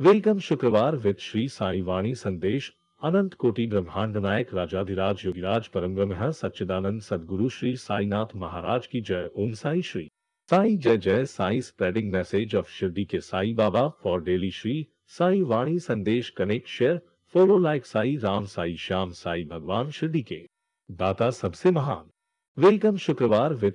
Welcome शुक्रवार with Shri Sai वाणी संदेश, अनंत कोटि ब्रह्मांड नायक राजाधिराज योगिराज परम ब्रह्म सच्चिदानंद सदगुरु श्री साईनाथ महाराज की जय। ओम साई श्री। साई जय जय Sai spreading message of Shirdi के साई बाबा फॉर डेली श्री साई वाणी संदेश connect share follow like Sai Ram Sai Shyam Sai भगवान शिरडी के दाता सबसे महान। वेलकम शुक्रवार विद